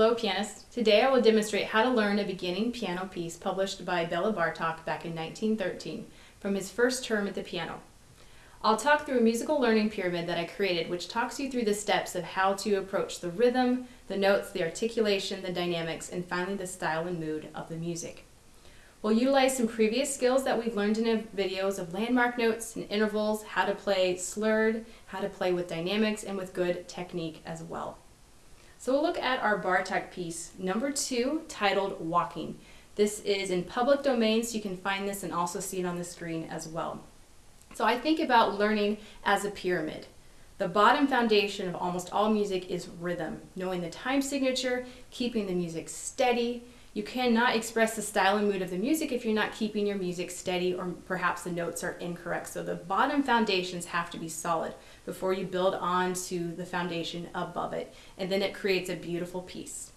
Hello pianists! Today I will demonstrate how to learn a beginning piano piece published by Bela Bartok back in 1913 from his first term at the piano. I'll talk through a musical learning pyramid that I created which talks you through the steps of how to approach the rhythm, the notes, the articulation, the dynamics, and finally the style and mood of the music. We'll utilize some previous skills that we've learned in videos of landmark notes and intervals, how to play slurred, how to play with dynamics, and with good technique as well. So we'll look at our Bartok piece, number two, titled Walking. This is in public domain, so you can find this and also see it on the screen as well. So I think about learning as a pyramid. The bottom foundation of almost all music is rhythm, knowing the time signature, keeping the music steady, you cannot express the style and mood of the music if you're not keeping your music steady or perhaps the notes are incorrect. So the bottom foundations have to be solid before you build on to the foundation above it. And then it creates a beautiful piece.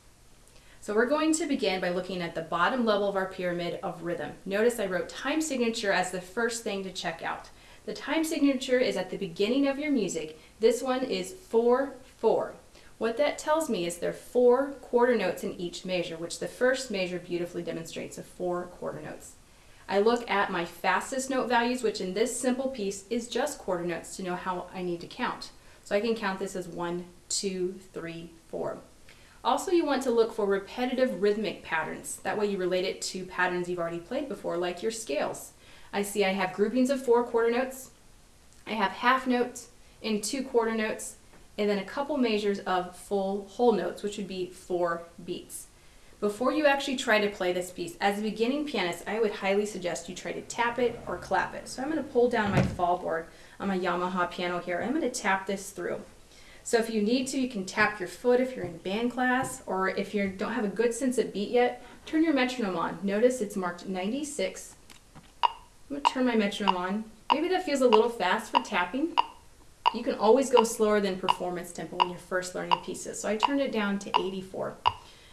So we're going to begin by looking at the bottom level of our pyramid of rhythm. Notice I wrote time signature as the first thing to check out. The time signature is at the beginning of your music. This one is 4-4. What that tells me is there are four quarter notes in each measure, which the first measure beautifully demonstrates of four quarter notes. I look at my fastest note values, which in this simple piece is just quarter notes to know how I need to count. So I can count this as one, two, three, four. Also, you want to look for repetitive rhythmic patterns. That way you relate it to patterns you've already played before, like your scales. I see I have groupings of four quarter notes. I have half notes and two quarter notes and then a couple measures of full whole notes, which would be four beats. Before you actually try to play this piece, as a beginning pianist, I would highly suggest you try to tap it or clap it. So I'm going to pull down my fall board on my Yamaha piano here. I'm going to tap this through. So if you need to, you can tap your foot if you're in band class, or if you don't have a good sense of beat yet, turn your metronome on. Notice it's marked 96. I'm going to turn my metronome on. Maybe that feels a little fast for tapping. You can always go slower than performance tempo when you're first learning pieces. So I turned it down to 84.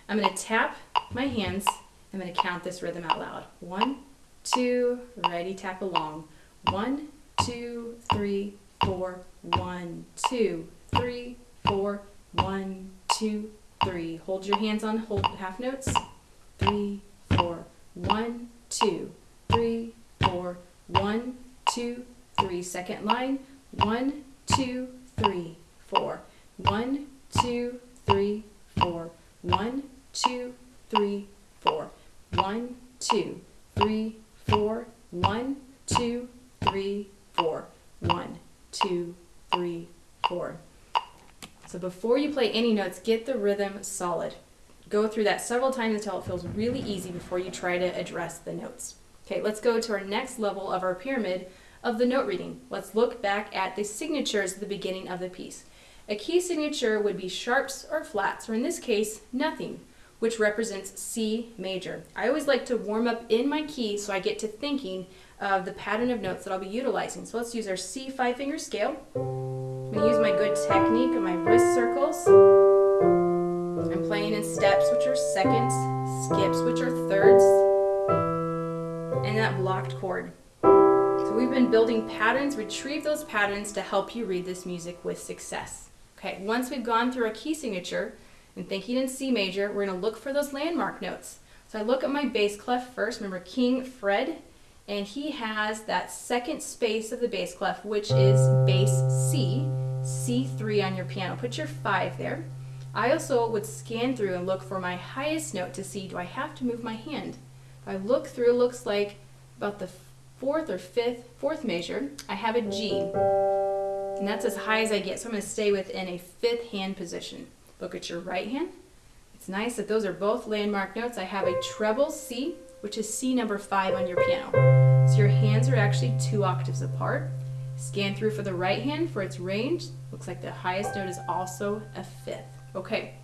I'm going to tap my hands. I'm going to count this rhythm out loud. One, two, ready, tap along. One, two, three, four, one, two, three, four, one, two, three. Hold your hands on hold half notes. Three, four, one, two, three, four, one, two, three. Second line. One, two, three, four. One, two, three, four. One, two, three, four. One, two, three, four. One, two, three, four. One, two, three, four. So before you play any notes, get the rhythm solid. Go through that several times until it feels really easy before you try to address the notes. Okay, let's go to our next level of our pyramid, of the note reading. Let's look back at the signatures at the beginning of the piece. A key signature would be sharps or flats, or in this case, nothing, which represents C major. I always like to warm up in my key so I get to thinking of the pattern of notes that I'll be utilizing. So let's use our C five finger scale. I'm going to use my good technique of my wrist circles. I'm playing in steps, which are seconds, skips, which are thirds, and that blocked chord. So we've been building patterns, retrieve those patterns to help you read this music with success. Okay, once we've gone through a key signature and thinking in C major, we're going to look for those landmark notes. So I look at my bass clef first. Remember King Fred, and he has that second space of the bass clef, which is bass C, C3 on your piano. Put your five there. I also would scan through and look for my highest note to see, do I have to move my hand? If I look through, it looks like about the fourth or fifth, fourth measure, I have a G. And that's as high as I get, so I'm going to stay within a fifth hand position. Look at your right hand. It's nice that those are both landmark notes. I have a treble C, which is C number five on your piano. So your hands are actually two octaves apart. Scan through for the right hand for its range. Looks like the highest note is also a fifth. Okay,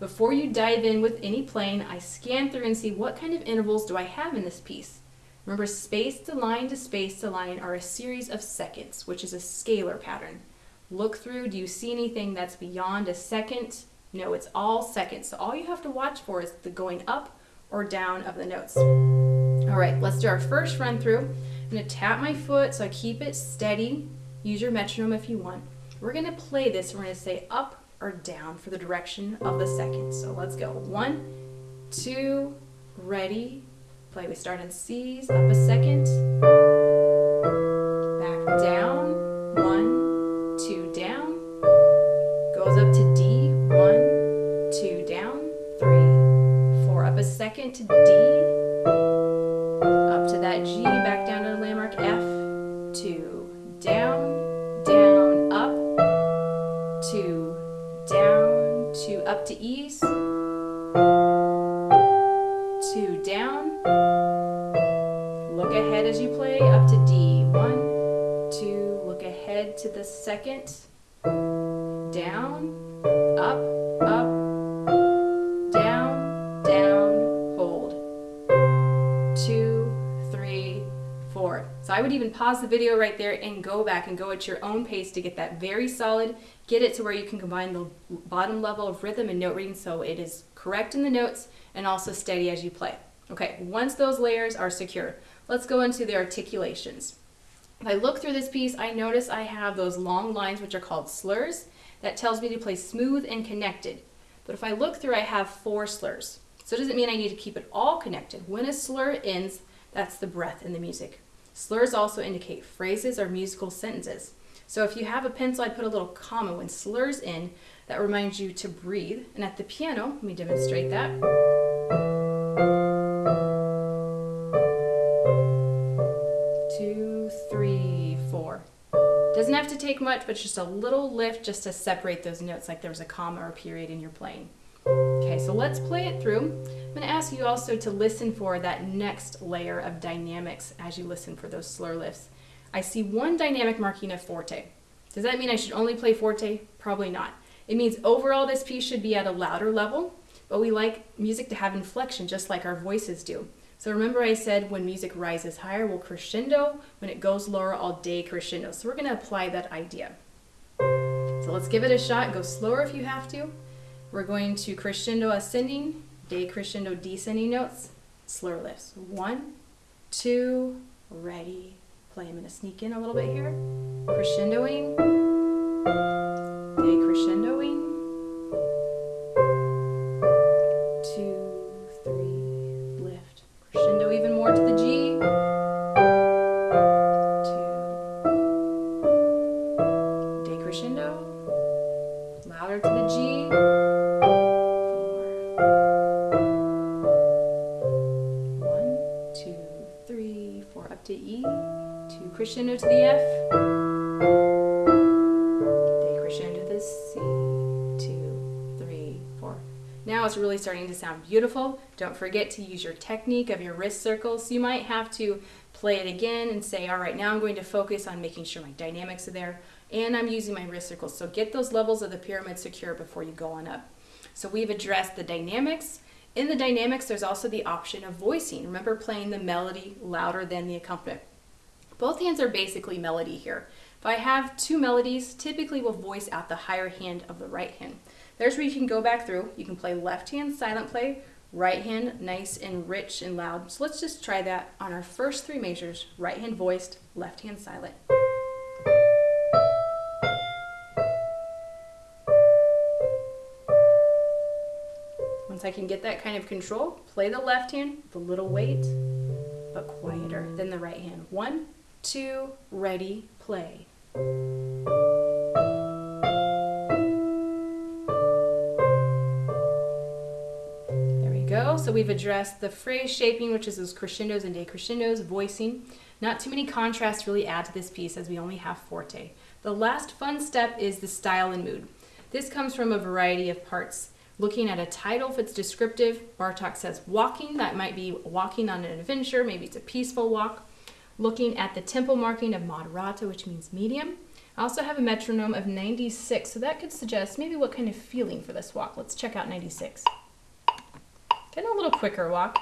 before you dive in with any playing, I scan through and see what kind of intervals do I have in this piece. Remember, space to line to space to line are a series of seconds, which is a scalar pattern. Look through, do you see anything that's beyond a second? No, it's all seconds. So all you have to watch for is the going up or down of the notes. All right, let's do our first run through. I'm gonna tap my foot so I keep it steady. Use your metronome if you want. We're gonna play this. We're gonna say up, or down for the direction of the second. So let's go. One, two, ready, play. We start in C's, up a second, back down, one, two, down, goes up to D, one, two, down, three, four, up a second to D, up to that G, ahead to the second, down, up, up, down, down, hold, two, three, four. So I would even pause the video right there and go back and go at your own pace to get that very solid, get it to where you can combine the bottom level of rhythm and note reading so it is correct in the notes and also steady as you play. Okay, once those layers are secure, let's go into the articulations. If I look through this piece, I notice I have those long lines which are called slurs. That tells me to play smooth and connected. But if I look through, I have four slurs. So it doesn't mean I need to keep it all connected. When a slur ends, that's the breath in the music. Slurs also indicate phrases or musical sentences. So if you have a pencil, I'd put a little comma when slurs in. That reminds you to breathe. And at the piano, let me demonstrate that. Have to take much, but just a little lift just to separate those notes like there was a comma or period in your playing. Okay, so let's play it through. I'm going to ask you also to listen for that next layer of dynamics as you listen for those slur lifts. I see one dynamic marking of forte. Does that mean I should only play forte? Probably not. It means overall this piece should be at a louder level, but we like music to have inflection just like our voices do. So remember I said when music rises higher, we'll crescendo. When it goes lower, I'll decrescendo. So we're going to apply that idea. So let's give it a shot. Go slower if you have to. We're going to crescendo ascending, decrescendo descending notes, slur lifts. One, two, ready, play. I'm to sneak in a little bit here. Crescendoing, crescendo to the F. Decrescendo to the C. Two, three, four. Now it's really starting to sound beautiful. Don't forget to use your technique of your wrist circles. You might have to play it again and say, all right, now I'm going to focus on making sure my dynamics are there and I'm using my wrist circles. So get those levels of the pyramid secure before you go on up. So we've addressed the dynamics. In the dynamics, there's also the option of voicing. Remember playing the melody louder than the accompaniment. Both hands are basically melody here. If I have two melodies, typically we'll voice out the higher hand of the right hand. There's where you can go back through. You can play left hand silent play, right hand nice and rich and loud. So let's just try that on our first three measures. Right hand voiced, left hand silent. Once I can get that kind of control, play the left hand with a little weight, but quieter than the right hand. One, two, ready, play. There we go. So we've addressed the phrase shaping, which is those crescendos and decrescendos, voicing. Not too many contrasts really add to this piece as we only have forte. The last fun step is the style and mood. This comes from a variety of parts. Looking at a title, if it's descriptive, Bartok says walking, that might be walking on an adventure, maybe it's a peaceful walk. Looking at the tempo marking of moderato, which means medium. I also have a metronome of 96, so that could suggest maybe what kind of feeling for this walk. Let's check out 96. Getting a little quicker walk.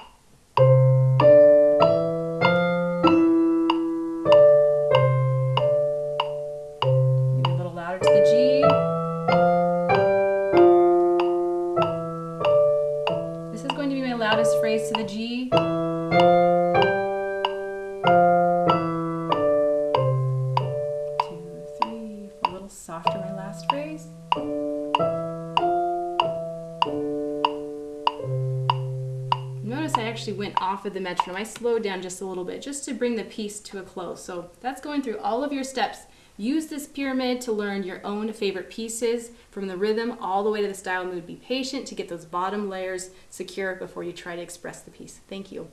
Off of the metronome. I slowed down just a little bit just to bring the piece to a close. So that's going through all of your steps. Use this pyramid to learn your own favorite pieces from the rhythm all the way to the style mood. Be patient to get those bottom layers secure before you try to express the piece. Thank you.